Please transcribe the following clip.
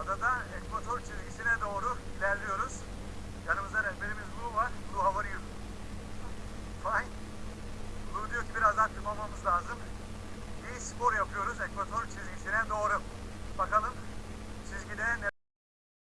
Adada ekvator çizgisine doğru ilerliyoruz. Yanımızda rehberimiz Blue var. Blue how are you? Fine. Blue diyor ki biraz aktif olmamız lazım. İyi spor yapıyoruz ekvator çizgisine doğru. Bakalım çizgide neler